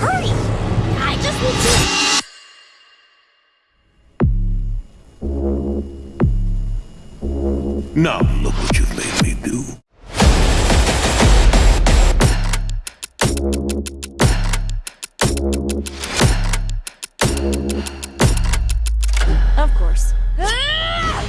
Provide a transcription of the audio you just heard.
Hurry! I just need to... Now look what you've made me do. Of course. Ah!